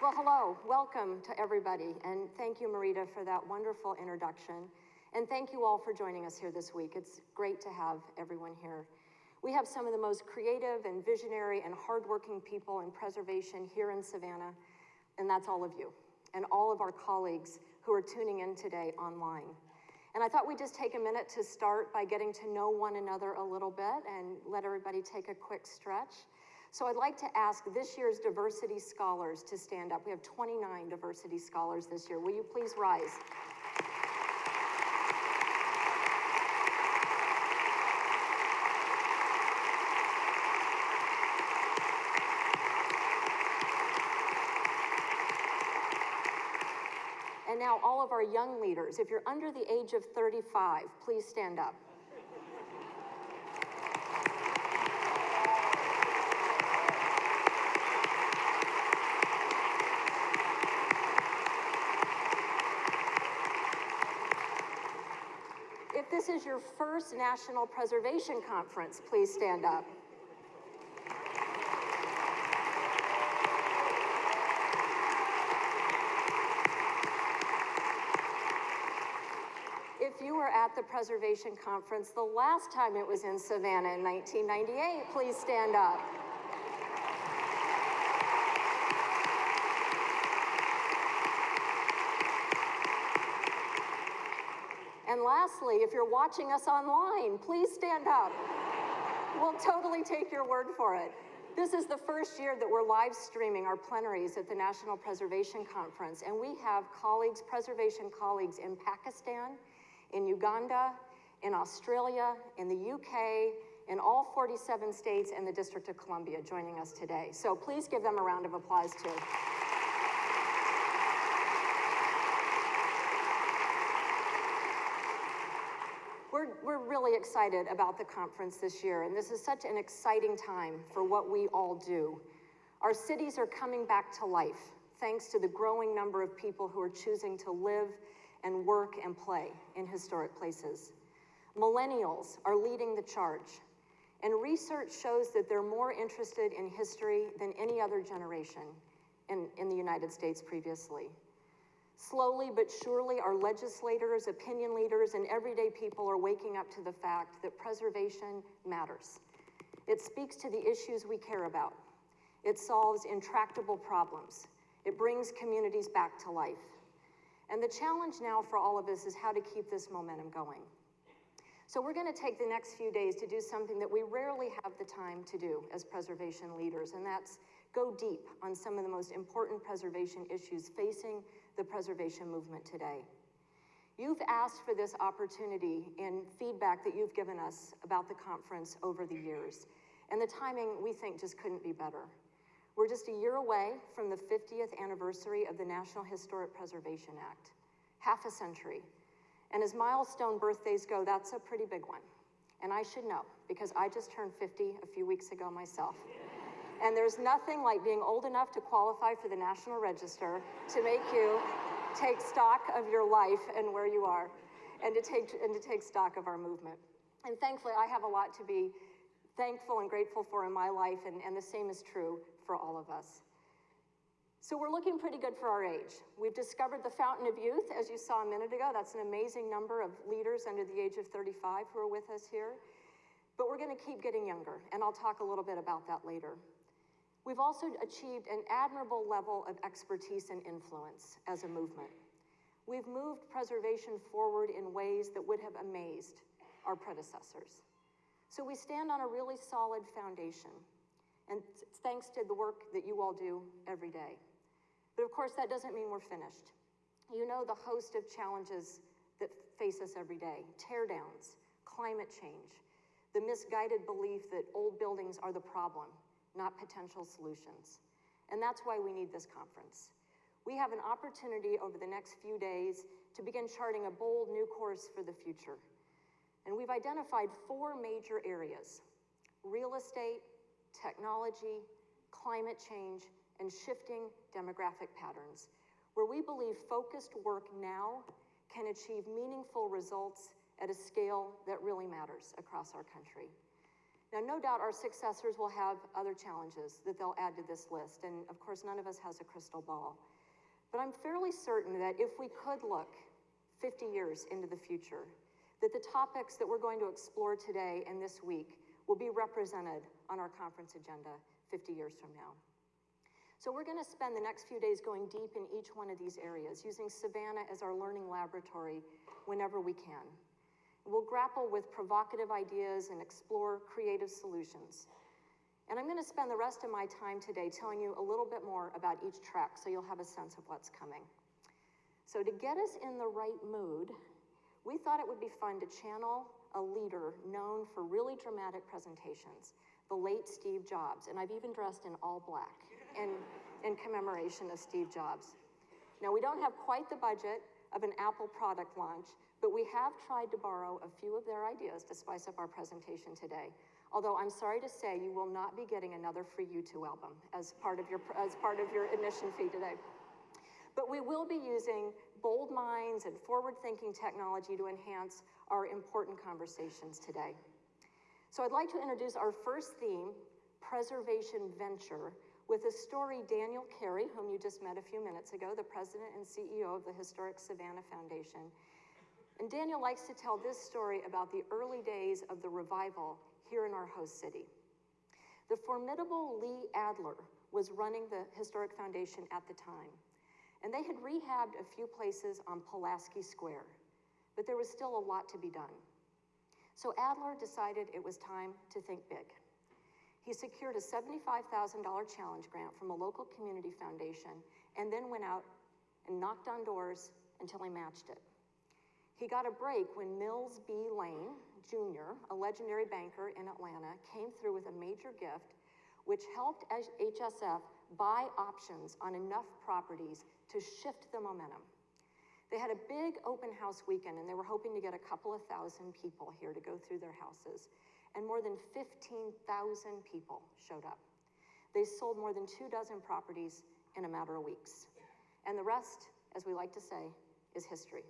Well, hello, welcome to everybody, and thank you, Marita, for that wonderful introduction. And thank you all for joining us here this week. It's great to have everyone here. We have some of the most creative and visionary and hardworking people in preservation here in Savannah, and that's all of you, and all of our colleagues who are tuning in today online. And I thought we'd just take a minute to start by getting to know one another a little bit and let everybody take a quick stretch. So I'd like to ask this year's diversity scholars to stand up. We have 29 diversity scholars this year. Will you please rise? And now all of our young leaders, if you're under the age of 35, please stand up. If this is your first National Preservation Conference, please stand up. If you were at the Preservation Conference the last time it was in Savannah in 1998, please stand up. And lastly, if you're watching us online, please stand up. We'll totally take your word for it. This is the first year that we're live streaming our plenaries at the National Preservation Conference, and we have colleagues, preservation colleagues in Pakistan, in Uganda, in Australia, in the UK, in all 47 states and the District of Columbia joining us today. So please give them a round of applause too. We're, really excited about the conference this year, and this is such an exciting time for what we all do. Our cities are coming back to life thanks to the growing number of people who are choosing to live and work and play in historic places. Millennials are leading the charge, and research shows that they're more interested in history than any other generation in, in the United States previously. Slowly but surely, our legislators, opinion leaders, and everyday people are waking up to the fact that preservation matters. It speaks to the issues we care about. It solves intractable problems. It brings communities back to life. And the challenge now for all of us is how to keep this momentum going. So we're gonna take the next few days to do something that we rarely have the time to do as preservation leaders, and that's go deep on some of the most important preservation issues facing the preservation movement today. You've asked for this opportunity in feedback that you've given us about the conference over the years, and the timing we think just couldn't be better. We're just a year away from the 50th anniversary of the National Historic Preservation Act, half a century. And as milestone birthdays go, that's a pretty big one. And I should know, because I just turned 50 a few weeks ago myself. And there's nothing like being old enough to qualify for the National Register to make you take stock of your life and where you are, and to take, and to take stock of our movement. And thankfully, I have a lot to be thankful and grateful for in my life, and, and the same is true for all of us. So we're looking pretty good for our age. We've discovered the Fountain of Youth, as you saw a minute ago. That's an amazing number of leaders under the age of 35 who are with us here. But we're gonna keep getting younger, and I'll talk a little bit about that later. We've also achieved an admirable level of expertise and influence as a movement. We've moved preservation forward in ways that would have amazed our predecessors. So we stand on a really solid foundation, and thanks to the work that you all do every day. But of course, that doesn't mean we're finished. You know the host of challenges that face us every day teardowns, climate change, the misguided belief that old buildings are the problem, not potential solutions. And that's why we need this conference. We have an opportunity over the next few days to begin charting a bold new course for the future. And we've identified four major areas real estate, technology, climate change, and shifting demographic patterns, where we believe focused work now can achieve meaningful results at a scale that really matters across our country. Now, no doubt our successors will have other challenges that they'll add to this list, and of course, none of us has a crystal ball. But I'm fairly certain that if we could look 50 years into the future, that the topics that we're going to explore today and this week will be represented on our conference agenda 50 years from now. So we're going to spend the next few days going deep in each one of these areas, using Savannah as our learning laboratory whenever we can. We'll grapple with provocative ideas and explore creative solutions. And I'm going to spend the rest of my time today telling you a little bit more about each track so you'll have a sense of what's coming. So, to get us in the right mood, we thought it would be fun to channel a leader known for really dramatic presentations, the late Steve Jobs. And I've even dressed in all black in, in commemoration of Steve Jobs. Now, we don't have quite the budget of an Apple product launch, but we have tried to borrow a few of their ideas to spice up our presentation today. Although I'm sorry to say you will not be getting another free U2 album as part of your, as part of your admission fee today. But we will be using bold minds and forward-thinking technology to enhance our important conversations today. So I'd like to introduce our first theme, preservation venture, with a story Daniel Carey, whom you just met a few minutes ago, the president and CEO of the Historic Savannah Foundation. And Daniel likes to tell this story about the early days of the revival here in our host city. The formidable Lee Adler was running the Historic Foundation at the time, and they had rehabbed a few places on Pulaski Square, but there was still a lot to be done. So Adler decided it was time to think big. He secured a $75,000 challenge grant from a local community foundation and then went out and knocked on doors until he matched it. He got a break when Mills B. Lane Jr., a legendary banker in Atlanta, came through with a major gift which helped HSF buy options on enough properties to shift the momentum. They had a big open house weekend and they were hoping to get a couple of thousand people here to go through their houses. And more than 15,000 people showed up. They sold more than two dozen properties in a matter of weeks. And the rest, as we like to say, is history.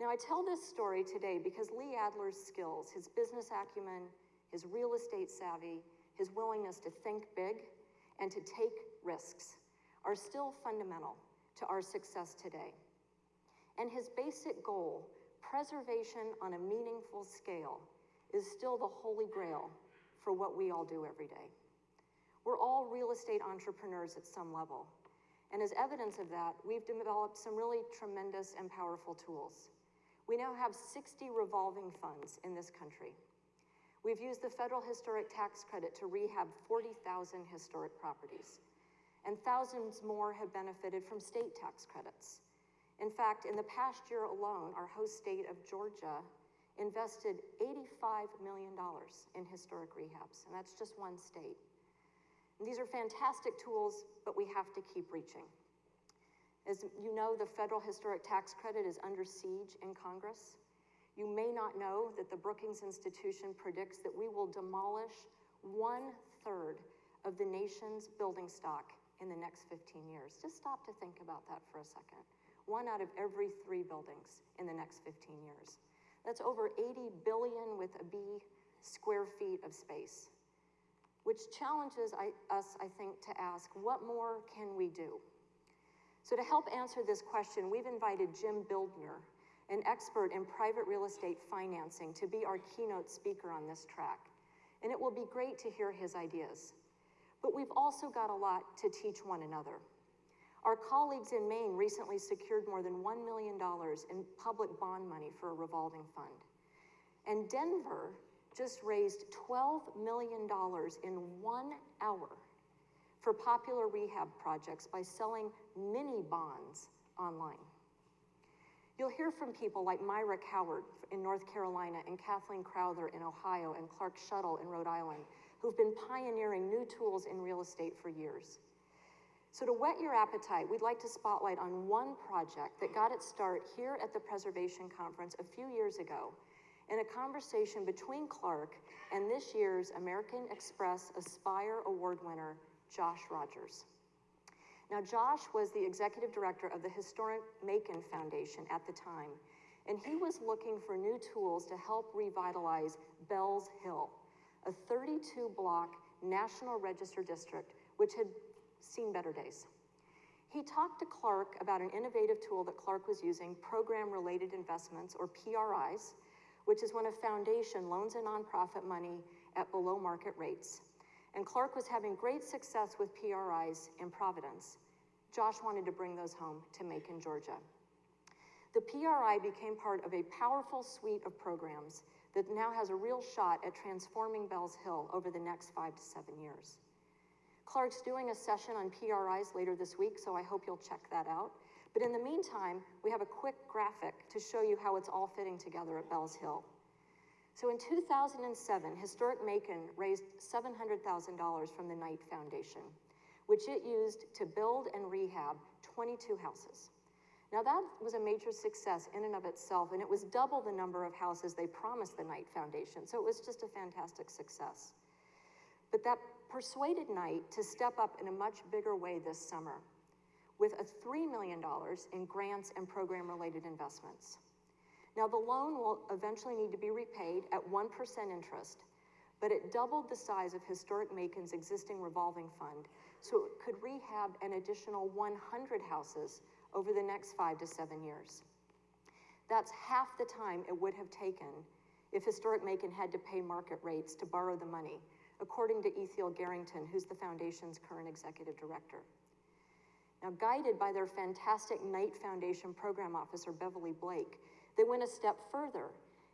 Now, I tell this story today because Lee Adler's skills, his business acumen, his real estate savvy, his willingness to think big and to take risks are still fundamental to our success today. And his basic goal, preservation on a meaningful scale, is still the holy grail for what we all do every day. We're all real estate entrepreneurs at some level. And as evidence of that, we've developed some really tremendous and powerful tools. We now have 60 revolving funds in this country. We've used the federal historic tax credit to rehab 40,000 historic properties, and thousands more have benefited from state tax credits. In fact, in the past year alone, our host state of Georgia invested $85 million in historic rehabs, and that's just one state. And these are fantastic tools, but we have to keep reaching. As you know, the federal historic tax credit is under siege in Congress. You may not know that the Brookings Institution predicts that we will demolish one third of the nation's building stock in the next 15 years. Just stop to think about that for a second. One out of every three buildings in the next 15 years. That's over 80 billion with a B square feet of space, which challenges I, us, I think, to ask what more can we do? So, to help answer this question, we've invited Jim Bildner, an expert in private real estate financing, to be our keynote speaker on this track. And it will be great to hear his ideas. But we've also got a lot to teach one another. Our colleagues in Maine recently secured more than $1 million in public bond money for a revolving fund. And Denver just raised $12 million in one hour for popular rehab projects by selling mini bonds online. You'll hear from people like Myrick Howard in North Carolina and Kathleen Crowther in Ohio and Clark Schoettle in Rhode Island, who've been pioneering new tools in real estate for years. So to whet your appetite, we'd like to spotlight on one project that got its start here at the Preservation Conference a few years ago in a conversation between Clark and this year's American Express Aspire Award winner, Josh Rogers. Now, Josh was the executive director of the Historic Macon Foundation at the time, and he was looking for new tools to help revitalize Beall's Hill, a a 32-block National Register district, which had seen better days. He talked to Clark about an innovative tool that Clark was using, Program-Related Investments, or PRIs, which is when a foundation loans a nonprofit money at below market rates. And Clark was having great success with PRIs in Providence. Josh wanted to bring those home to Macon, Georgia. The PRI became part of a powerful suite of programs that now has a real shot at transforming Beall's Hill over the next five to seven years. Clark's doing a session on PRIs later this week, so I hope you'll check that out. But in the meantime, we have a quick graphic to show you how it's all fitting together at Beall's Hill. So in 2007, Historic Macon raised $700,000 from the Knight Foundation, which it used to build and rehab 22 houses. Now that was a major success in and of itself, and it was double the number of houses they promised the Knight Foundation, so it was just a fantastic success. But that persuaded Knight to step up in a much bigger way this summer with a $3 million in grants and program-related investments. Now the loan will eventually need to be repaid at 1% interest, but it doubled the size of Historic Macon's existing revolving fund, so it could rehab an additional 100 houses over the next five to seven years. That's half the time it would have taken if Historic Macon had to pay market rates to borrow the money, according to Ethiel Garlington, who's the foundation's current executive director. Now, guided by their fantastic Knight Foundation program officer, Beverly Blake, they went a step further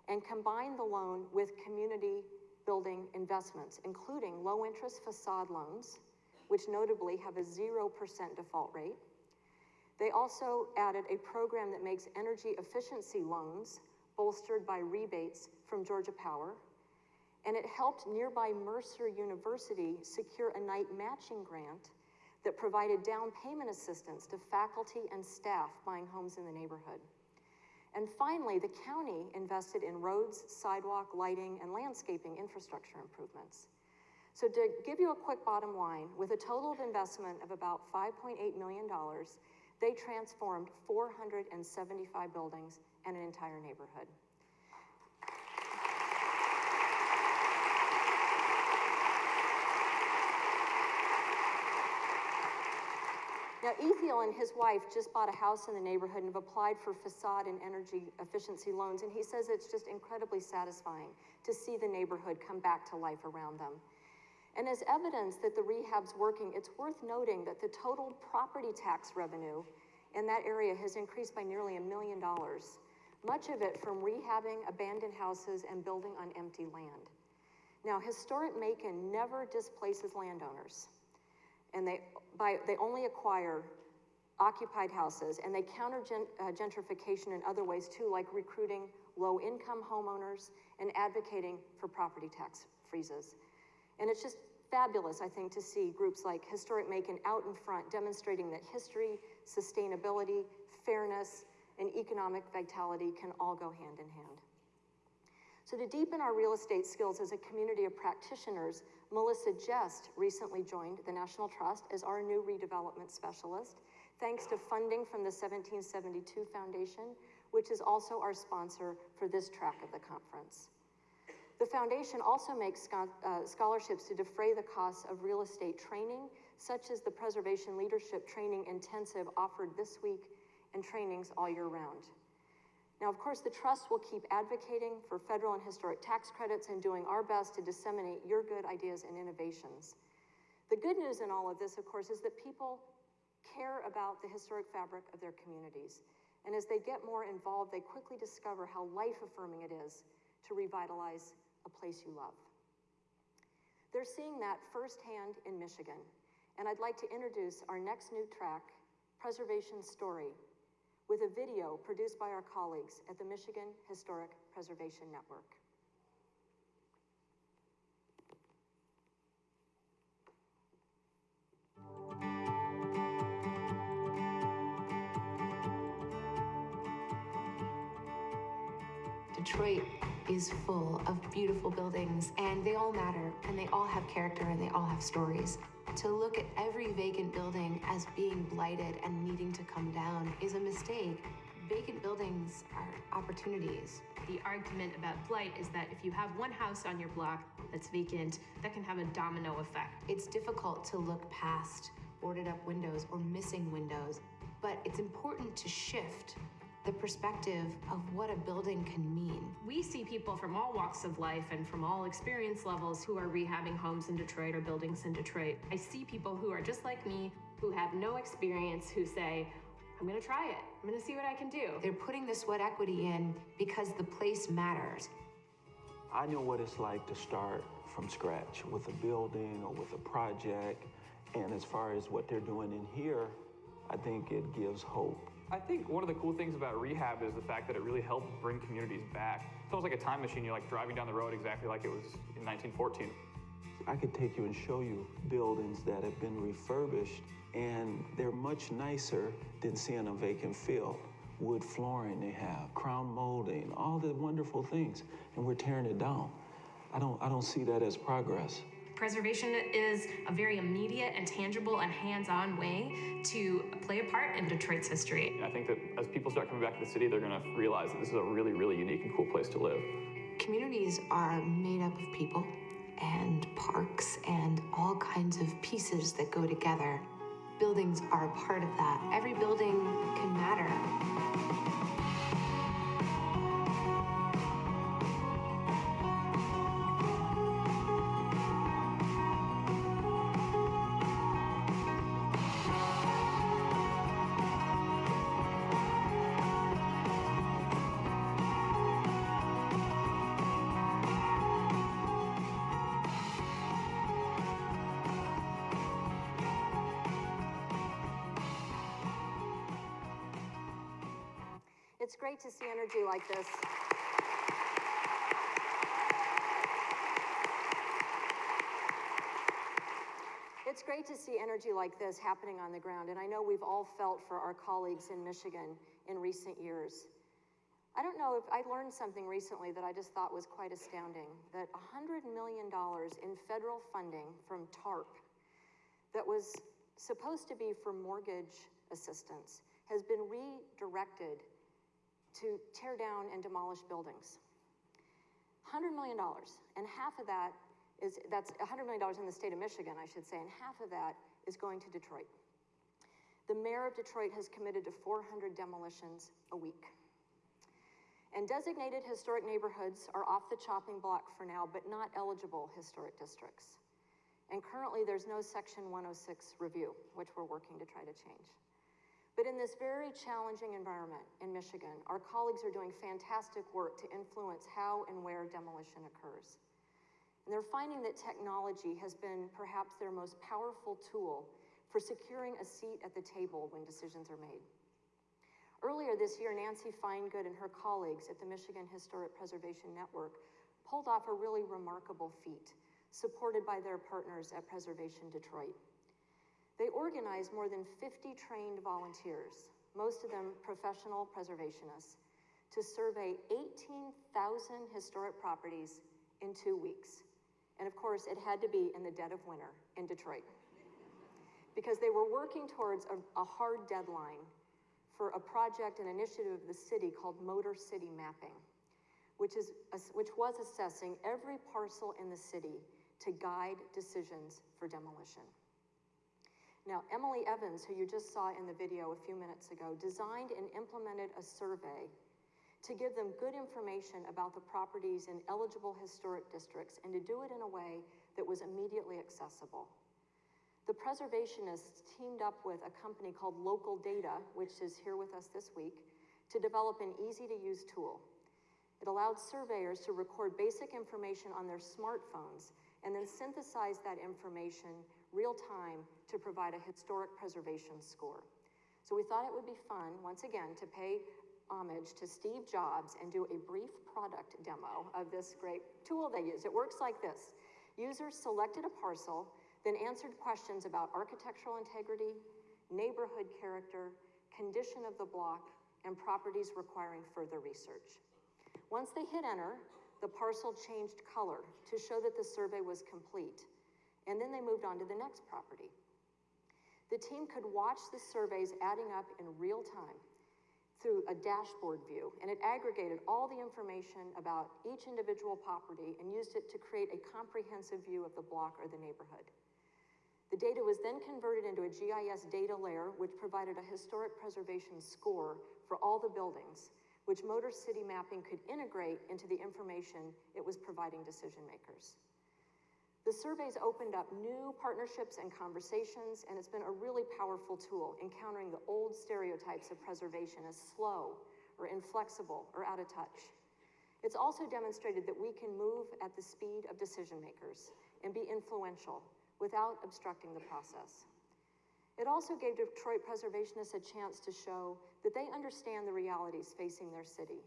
and combined the loan with community building investments, including low interest facade loans, which notably have a 0% default rate, they also added a program that makes energy efficiency loans bolstered by rebates from Georgia Power, and it helped nearby Mercer University secure a Knight matching grant that provided down payment assistance to faculty and staff buying homes in the neighborhood. And finally, the county invested in roads, sidewalk, lighting, and landscaping infrastructure improvements. So to give you a quick bottom line, with a total of investment of about $5.8 million, they transformed 475 buildings and an entire neighborhood. Now, Ethiel and his wife just bought a house in the neighborhood and have applied for facade and energy efficiency loans, and he says it's just incredibly satisfying to see the neighborhood come back to life around them. And as evidence that the rehab's working, it's worth noting that the total property tax revenue in that area has increased by nearly a million dollars, much of it from rehabbing abandoned houses and building on empty land. Now, historic Macon never displaces landowners, and they, by, they only acquire occupied houses, and they counter uh, gentrification in other ways too, like recruiting low-income homeowners and advocating for property tax freezes. And it's just fabulous, I think, to see groups like Historic Macon out in front demonstrating that history, sustainability, fairness, and economic vitality can all go hand in hand. So to deepen our real estate skills as a community of practitioners, Melissa Jest recently joined the National Trust as our new redevelopment specialist, thanks to funding from the 1772 Foundation, which is also our sponsor for this track of the conference. The foundation also makes uh, scholarships to defray the costs of real estate training, such as the Preservation Leadership Training Intensive offered this week and trainings all year round. Now, of course, the Trust will keep advocating for federal and historic tax credits and doing our best to disseminate your good ideas and innovations. The good news in all of this, of course, is that people care about the historic fabric of their communities. And as they get more involved, they quickly discover how life affirming it is to revitalize a place you love. They're seeing that firsthand in Michigan, and I'd like to introduce our next new track, Preservation Story, with a video produced by our colleagues at the Michigan Historic Preservation Network. Detroit is full of beautiful buildings and they all matter and they all have character and they all have stories. To look at every vacant building as being blighted and needing to come down is a mistake. Vacant buildings are opportunities. The argument about blight is that if you have one house on your block that's vacant, that can have a domino effect. It's difficult to look past boarded up windows or missing windows, but it's important to shift the perspective of what a building can mean. We see people from all walks of life and from all experience levels who are rehabbing homes in Detroit or buildings in Detroit. I see people who are just like me, who have no experience, who say, I'm gonna try it. I'm gonna see what I can do. They're putting the sweat equity in because the place matters. I know what it's like to start from scratch with a building or with a project. And as far as what they're doing in here, I think it gives hope. I think one of the cool things about rehab is the fact that it really helped bring communities back. It's almost like a time machine. You're like driving down the road exactly like it was in 1914. I could take you and show you buildings that have been refurbished and they're much nicer than seeing a vacant field. Wood flooring they have, crown molding, all the wonderful things, and we're tearing it down. I don't, I don't see that as progress. Preservation is a very immediate and tangible and hands on way to play a part in Detroit's history. I think that as people start coming back to the city, they're going to realize that this is a really, really unique and cool place to live. Communities are made up of people and parks and all kinds of pieces that go together. Buildings are a part of that. Every building can matter. It's great to see energy like this. It's great to see energy like this happening on the ground, and I know we've all felt for our colleagues in Michigan in recent years. I don't know if I learned something recently that I just thought was quite astounding that $100 million in federal funding from TARP that was supposed to be for mortgage assistance has been redirected to tear down and demolish buildings. $100 million, and half of that is, that's $100 million in the state of Michigan, I should say, and half of that is going to Detroit. The mayor of Detroit has committed to 400 demolitions a week. And designated historic neighborhoods are off the chopping block for now, but not eligible historic districts. And currently, there's no Section 106 review, which we're working to try to change. But in this very challenging environment in Michigan, our colleagues are doing fantastic work to influence how and where demolition occurs. And they're finding that technology has been perhaps their most powerful tool for securing a seat at the table when decisions are made. Earlier this year, Nancy Finegood and her colleagues at the Michigan Historic Preservation Network pulled off a really remarkable feat, supported by their partners at Preservation Detroit. They organized more than 50 trained volunteers, most of them professional preservationists, to survey 18,000 historic properties in two weeks. And of course, it had to be in the dead of winter in Detroit. Because they were working towards a, a hard deadline for a project, and initiative of the city called Motor City Mapping, which, is, which was assessing every parcel in the city to guide decisions for demolition. Now, Emily Evans, who you just saw in the video a few minutes ago, designed and implemented a survey to give them good information about the properties in eligible historic districts and to do it in a way that was immediately accessible. The preservationists teamed up with a company called Local Data, which is here with us this week, to develop an easy to use tool. It allowed surveyors to record basic information on their smartphones and then synthesize that information real time to provide a historic preservation score. So we thought it would be fun, once again, to pay homage to Steve Jobs and do a brief product demo of this great tool they use. It works like this. Users selected a parcel, then answered questions about architectural integrity, neighborhood character, condition of the block, and properties requiring further research. Once they hit enter, the parcel changed color to show that the survey was complete, and then they moved on to the next property. The team could watch the surveys adding up in real time through a dashboard view, and it aggregated all the information about each individual property and used it to create a comprehensive view of the block or the neighborhood. The data was then converted into a GIS data layer, which provided a historic preservation score for all the buildings, which Motor City Mapping could integrate into the information it was providing decision makers. The surveys opened up new partnerships and conversations, and it's been a really powerful tool in countering the old stereotypes of preservation as slow or inflexible or out of touch. It's also demonstrated that we can move at the speed of decision makers and be influential without obstructing the process. It also gave Detroit preservationists a chance to show that they understand the realities facing their city,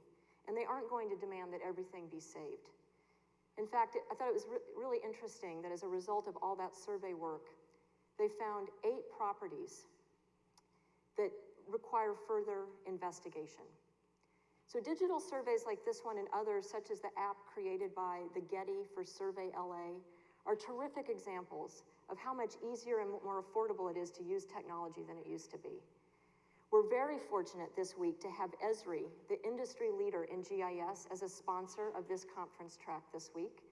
and they aren't going to demand that everything be saved. In fact, I thought it was re- really interesting that as a result of all that survey work, they found eight properties that require further investigation. So digital surveys like this one and others, such as the app created by the Getty for Survey LA, are terrific examples of how much easier and more affordable it is to use technology than it used to be. We're very fortunate this week to have Esri, the industry leader in GIS, as a sponsor of this conference track this week.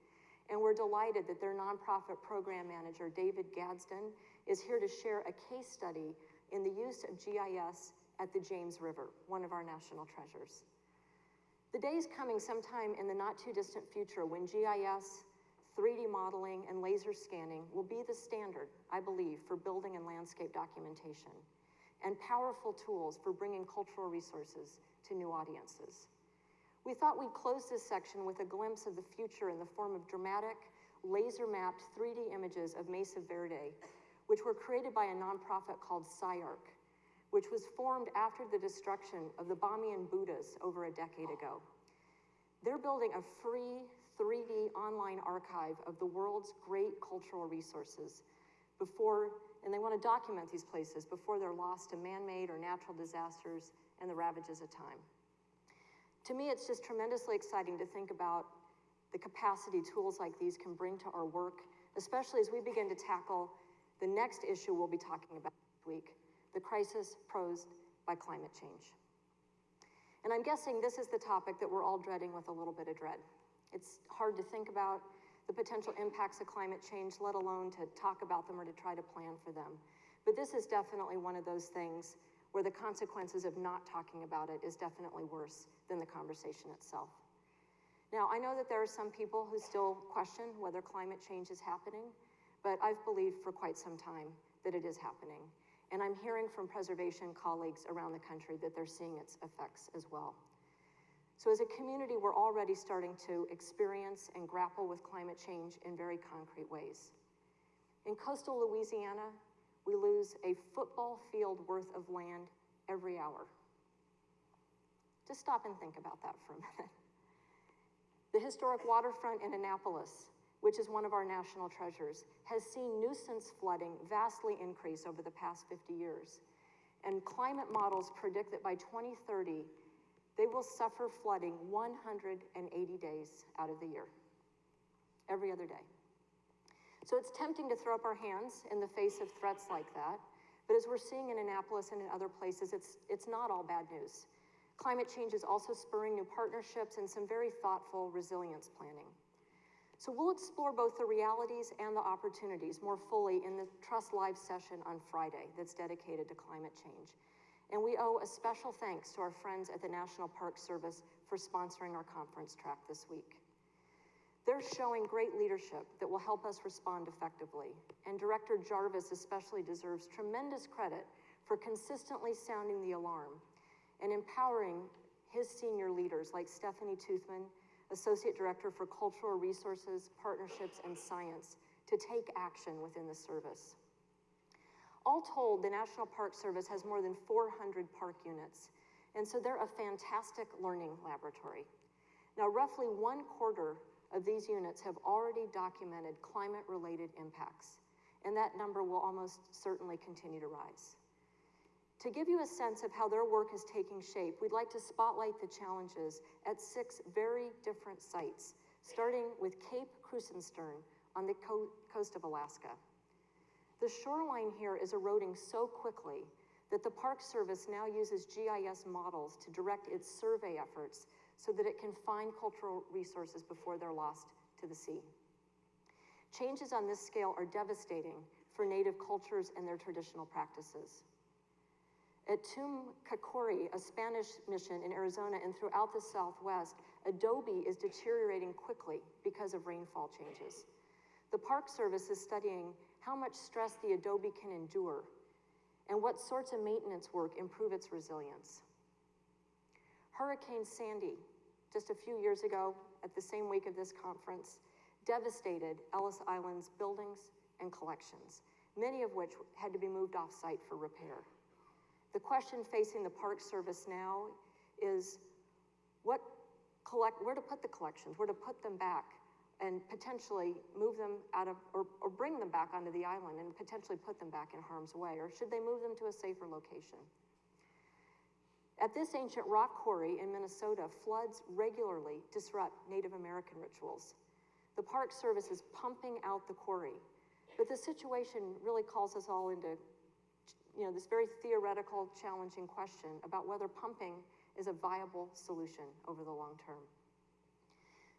And we're delighted that their nonprofit program manager, David Gadsden, is here to share a case study in the use of GIS at the James River, one of our national treasures. The day is coming sometime in the not too distant future when GIS, 3D modeling, and laser scanning will be the standard, I believe, for building and landscape documentation and powerful tools for bringing cultural resources to new audiences. We thought we'd close this section with a glimpse of the future in the form of dramatic, laser mapped 3D images of Mesa Verde, which were created by a nonprofit called CyArk, which was formed after the destruction of the Bamiyan Buddhas over a decade ago. They're building a free 3D online archive of the world's great cultural resources before and they want to document these places before they're lost to man-made or natural disasters and the ravages of time. To me, it's just tremendously exciting to think about the capacity tools like these can bring to our work, especially as we begin to tackle the next issue we'll be talking about this week, the crisis posed by climate change. And I'm guessing this is the topic that we're all dreading with a little bit of dread. It's hard to think about, the potential impacts of climate change, let alone to talk about them or to try to plan for them. But this is definitely one of those things where the consequences of not talking about it is definitely worse than the conversation itself. Now, I know that there are some people who still question whether climate change is happening, but I've believed for quite some time that it is happening. And I'm hearing from preservation colleagues around the country that they're seeing its effects as well. So as a community, we're already starting to experience and grapple with climate change in very concrete ways. In coastal Louisiana, we lose a football field worth of land every hour. Just stop and think about that for a minute. The historic waterfront in Annapolis, which is one of our national treasures, has seen nuisance flooding vastly increase over the past 50 years. And climate models predict that by 2030, they will suffer flooding 180 days out of the year, every other day. So it's tempting to throw up our hands in the face of threats like that, but as we're seeing in Annapolis and in other places, it's, it's not all bad news. Climate change is also spurring new partnerships and some very thoughtful resilience planning. So we'll explore both the realities and the opportunities more fully in the Trust Live session on Friday that's dedicated to climate change. And we owe a special thanks to our friends at the National Park Service for sponsoring our conference track this week. They're showing great leadership that will help us respond effectively. And Director Jarvis especially deserves tremendous credit for consistently sounding the alarm and empowering his senior leaders like Stephanie Toothman, Associate Director for Cultural Resources, Partnerships, and Science, to take action within the service. All told, the National Park Service has more than 400 park units, and so they're a fantastic learning laboratory. Now, roughly one quarter of these units have already documented climate related impacts, and that number will almost certainly continue to rise. To give you a sense of how their work is taking shape, we'd like to spotlight the challenges at six very different sites, starting with Cape Krusenstern on the co coast of Alaska. The shoreline here is eroding so quickly that the Park Service now uses GIS models to direct its survey efforts so that it can find cultural resources before they're lost to the sea. Changes on this scale are devastating for Native cultures and their traditional practices. At Tumacacori, a Spanish mission in Arizona and throughout the Southwest, adobe is deteriorating quickly because of rainfall changes. The Park Service is studying how much stress the adobe can endure and what sorts of maintenance work improve its resilience. Hurricane Sandy, just a few years ago, at the same week of this conference, devastated Ellis Island's buildings and collections, many of which had to be moved off-site for repair. The question facing the Park Service now is what collect, where to put the collections, where to put them back, and potentially move them out of, or, or bring them back onto the island and potentially put them back in harm's way, or should they move them to a safer location? At this ancient rock quarry in Minnesota, floods regularly disrupt Native American rituals. The Park Service is pumping out the quarry, but the situation really calls us all into, you know, this very theoretical, challenging question about whether pumping is a viable solution over the long term.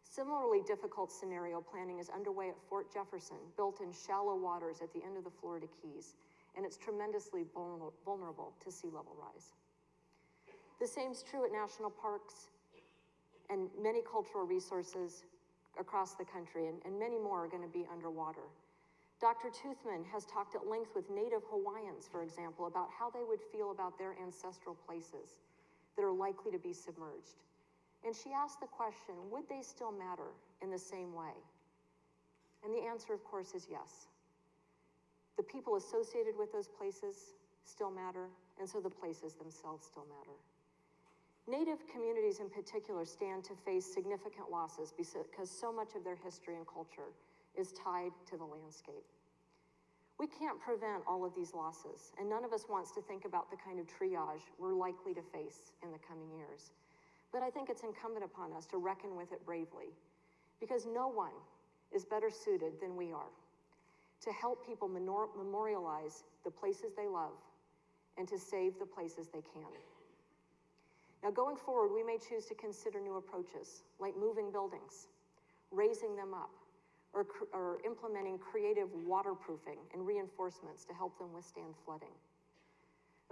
Similarly difficult scenario planning is underway at Fort Jefferson, built in shallow waters at the end of the Florida Keys, and it's tremendously vulnerable to sea level rise. The same is true at national parks and many cultural resources across the country, and, and many more are going to be underwater. Dr. Toothman has talked at length with Native Hawaiians, for example, about how they would feel about their ancestral places that are likely to be submerged. And she asked the question would they still matter in the same way? And the answer, of course, is yes. The people associated with those places still matter, and so the places themselves still matter. Native communities in particular stand to face significant losses because so much of their history and culture is tied to the landscape. We can't prevent all of these losses, and none of us wants to think about the kind of triage we're likely to face in the coming years. But I think it's incumbent upon us to reckon with it bravely, because no one is better suited than we are to help people memorialize the places they love and to save the places they can. Now, going forward, we may choose to consider new approaches, like moving buildings, raising them up, or, or implementing creative waterproofing and reinforcements to help them withstand flooding.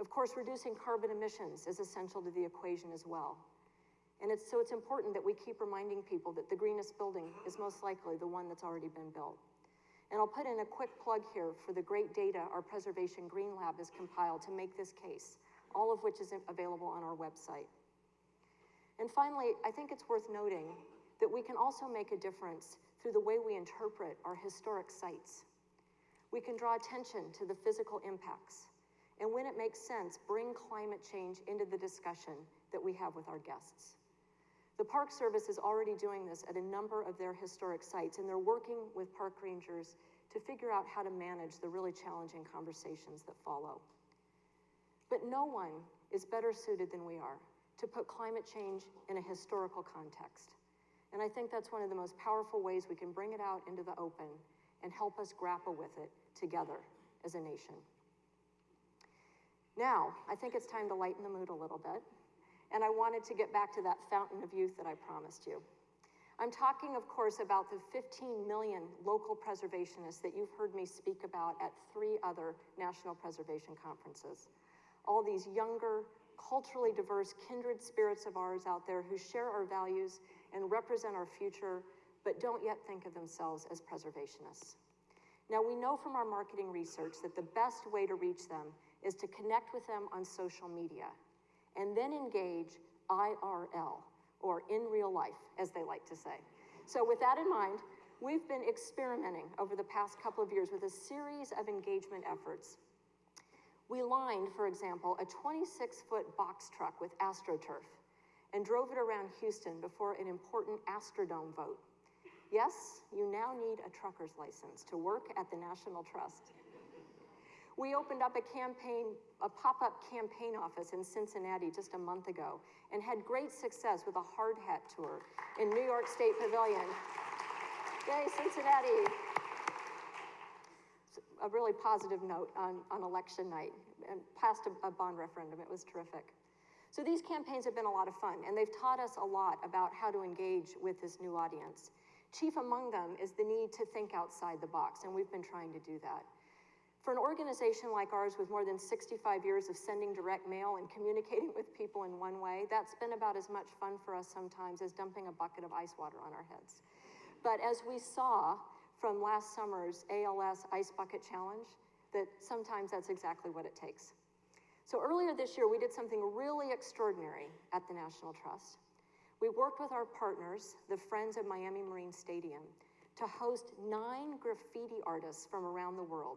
Of course, reducing carbon emissions is essential to the equation as well. And it's, so it's important that we keep reminding people that the greenest building is most likely the one that's already been built. And I'll put in a quick plug here for the great data our Preservation Green Lab has compiled to make this case, all of which is available on our website. And finally, I think it's worth noting that we can also make a difference through the way we interpret our historic sites. We can draw attention to the physical impacts, and when it makes sense, bring climate change into the discussion that we have with our guests. The Park Service is already doing this at a number of their historic sites, and they're working with park rangers to figure out how to manage the really challenging conversations that follow. But no one is better suited than we are to put climate change in a historical context. And I think that's one of the most powerful ways we can bring it out into the open and help us grapple with it together as a nation. Now, I think it's time to lighten the mood a little bit and I wanted to get back to that fountain of youth that I promised you. I'm talking, of course, about the 15 million local preservationists that you've heard me speak about at three other national preservation conferences. All these younger, culturally diverse, kindred spirits of ours out there who share our values and represent our future, but don't yet think of themselves as preservationists. Now, we know from our marketing research that the best way to reach them is to connect with them on social media and then engage IRL, or in real life, as they like to say. So, with that in mind, we've been experimenting over the past couple of years with a series of engagement efforts. We lined, for example, a 26 foot box truck with AstroTurf and drove it around Houston before an important Astrodome vote. Yes, you now need a trucker's license to work at the National Trust. We opened up a campaign, a pop-up campaign office in Cincinnati just a month ago and had great success with a hard hat tour in New York State Pavilion. Yay, Cincinnati! A really positive note on, on election night. and passed a, a bond referendum. It was terrific. So these campaigns have been a lot of fun, and they've taught us a lot about how to engage with this new audience. Chief among them is the need to think outside the box, and we've been trying to do that. For an organization like ours with more than 65 years of sending direct mail and communicating with people in one way, that's been about as much fun for us sometimes as dumping a bucket of ice water on our heads. But as we saw from last summer's ALS Ice Bucket Challenge, that sometimes that's exactly what it takes. So earlier this year, we did something really extraordinary at the National Trust. We worked with our partners, the Friends of Miami Marine Stadium, to host nine graffiti artists from around the world.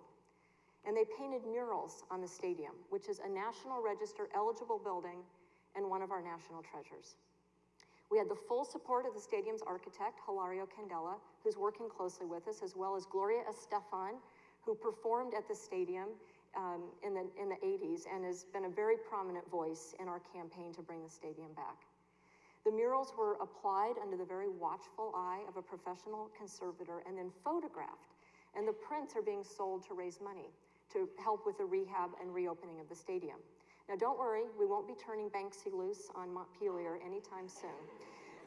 And they painted murals on the stadium, which is a National Register eligible building and one of our national treasures. We had the full support of the stadium's architect, Hilario Candela, who's working closely with us, as well as Gloria Estefan, who performed at the stadium um, in, the, in the 80s and has been a very prominent voice in our campaign to bring the stadium back. The murals were applied under the very watchful eye of a professional conservator and then photographed, and the prints are being sold to raise money to help with the rehab and reopening of the stadium. Now, don't worry, we won't be turning Banksy loose on Montpelier anytime soon.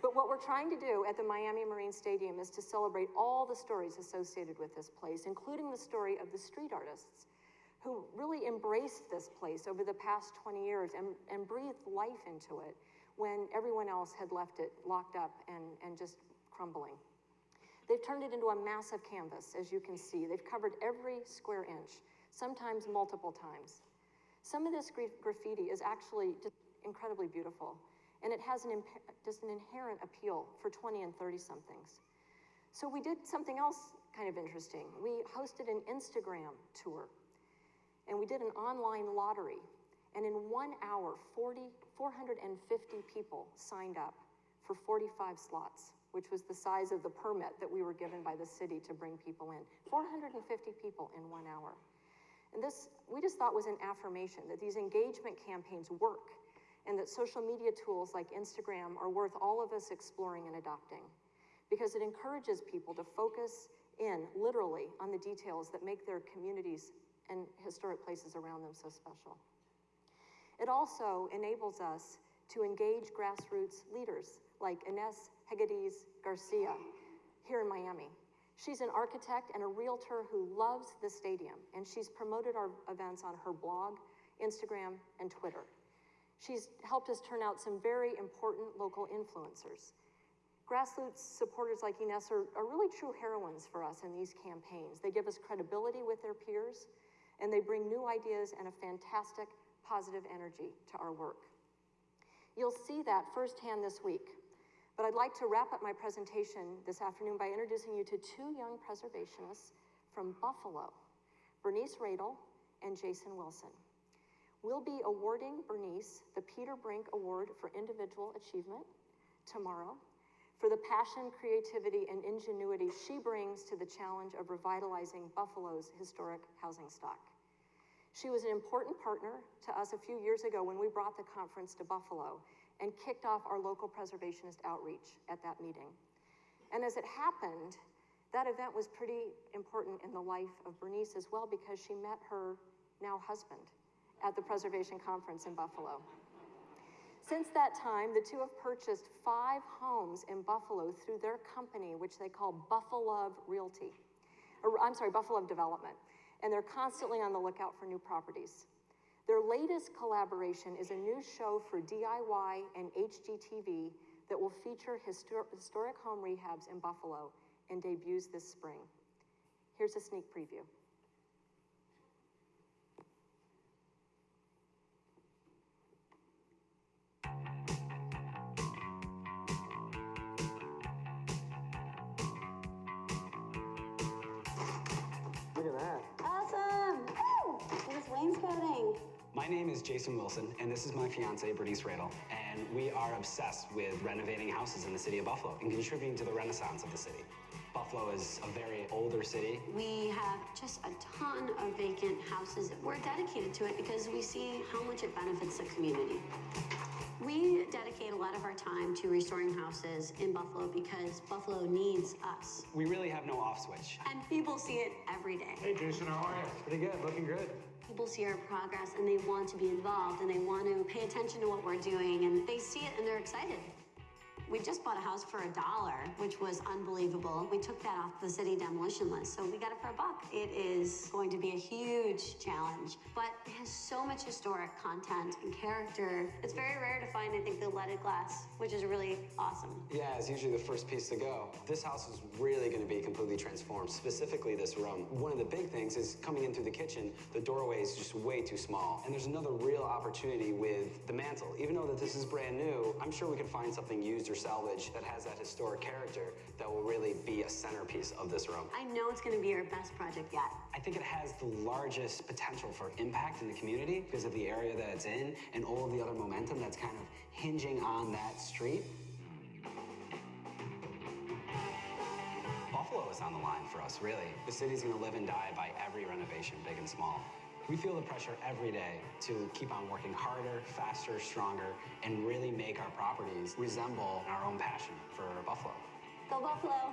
But what we're trying to do at the Miami Marine Stadium is to celebrate all the stories associated with this place, including the story of the street artists who really embraced this place over the past 20 years and, and breathed life into it when everyone else had left it locked up and, and just crumbling. They've turned it into a massive canvas, as you can see. They've covered every square inch, sometimes multiple times. Some of this graffiti is actually just incredibly beautiful, and it has an just an inherent appeal for 20 and 30 somethings. So we did something else kind of interesting. We hosted an Instagram tour, and we did an online lottery. And in one hour, 40, 450 people signed up for 45 slots, which was the size of the permit that we were given by the city to bring people in. 450 people in one hour. And this, we just thought was an affirmation that these engagement campaigns work and that social media tools like Instagram are worth all of us exploring and adopting because it encourages people to focus in literally on the details that make their communities and historic places around them so special. It also enables us to engage grassroots leaders like Ines Hegedus Garcia here in Miami. She's an architect and a realtor who loves the stadium, and she's promoted our events on her blog, Instagram, and Twitter. She's helped us turn out some very important local influencers. Grassroots supporters like Ines are, are really true heroines for us in these campaigns. They give us credibility with their peers, and they bring new ideas and a fantastic positive energy to our work. You'll see that firsthand this week but I'd like to wrap up my presentation this afternoon by introducing you to two young preservationists from Buffalo, Bernice Radle and Jason Wilson. We'll be awarding Bernice the Peter Brink Award for Individual Achievement tomorrow for the passion, creativity, and ingenuity she brings to the challenge of revitalizing Buffalo's historic housing stock. She was an important partner to us a few years ago when we brought the conference to Buffalo and kicked off our local preservationist outreach at that meeting. And as it happened, that event was pretty important in the life of Bernice as well because she met her now husband at the preservation conference in Buffalo. Since that time, the two have purchased five homes in Buffalo through their company, which they call Buffalo Realty. Or, I'm sorry, Buffalo Development. And they're constantly on the lookout for new properties. Their latest collaboration is a new show for DIY and HGTV that will feature histor historic home rehabs in Buffalo and debuts this spring. Here's a sneak preview. My name is Jason Wilson, and this is my fiance, Bernice Radle. And we are obsessed with renovating houses in the city of Buffalo and contributing to the renaissance of the city. Buffalo is a very older city. We have just a ton of vacant houses. We're dedicated to it because we see how much it benefits the community. We dedicate a lot of our time to restoring houses in Buffalo because Buffalo needs us. We really have no off switch. And people see it every day. Hey Jason, how are you? Pretty good, looking good. People see our progress and they want to be involved and they want to pay attention to what we're doing and they see it and they're excited. We just bought a house for a dollar, which was unbelievable. We took that off the city demolition list, so we got it for a buck. It is going to be a huge challenge, but it has so much historic content and character. It's very rare to find, I think, the leaded glass, which is really awesome. Yeah, it's usually the first piece to go. This house is really going to be completely transformed, specifically this room. One of the big things is coming in through the kitchen, the doorway is just way too small. And there's another real opportunity with the mantle. Even though that this is brand new, I'm sure we can find something used or salvage that has that historic character that will really be a centerpiece of this room. I know it's going to be our best project yet. I think it has the largest potential for impact in the community because of the area that it's in and all of the other momentum that's kind of hinging on that street. Buffalo is on the line for us, really. The city's gonna live and die by every renovation, big and small. We feel the pressure every day to keep on working harder, faster, stronger, and really make our properties resemble our own passion for Buffalo. Go Buffalo!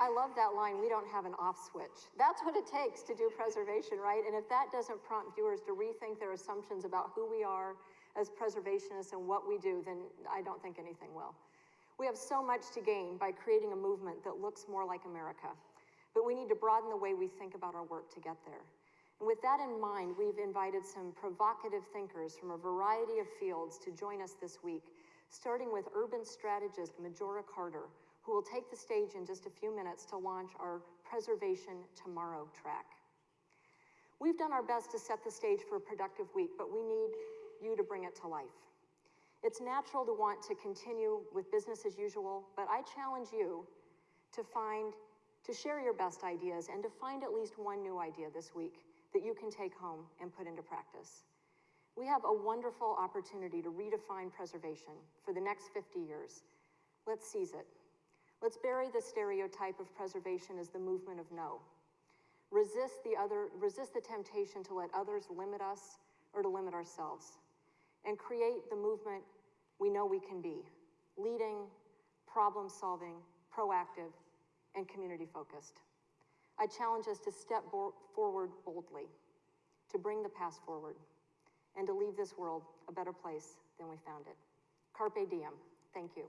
I love that line, we don't have an off switch. That's what it takes to do preservation, right? And if that doesn't prompt viewers to rethink their assumptions about who we are as preservationists and what we do, then I don't think anything will. We have so much to gain by creating a movement that looks more like America, but we need to broaden the way we think about our work to get there. And with that in mind, we've invited some provocative thinkers from a variety of fields to join us this week, starting with urban strategist Majora Carter, who will take the stage in just a few minutes to launch our Preservation Tomorrow track. We've done our best to set the stage for a productive week, but we need you to bring it to life. It's natural to want to continue with business as usual, but I challenge you to find, to share your best ideas and to find at least one new idea this week that you can take home and put into practice. We have a wonderful opportunity to redefine preservation for the next 50 years. Let's seize it. Let's bury the stereotype of preservation as the movement of no. Resist the other, resist the temptation to let others limit us or to limit ourselves. And create the movement we know we can be, leading, problem solving, proactive, and community focused. I challenge us to step forward boldly, to bring the past forward, and to leave this world a better place than we found it. Carpe diem. Thank you.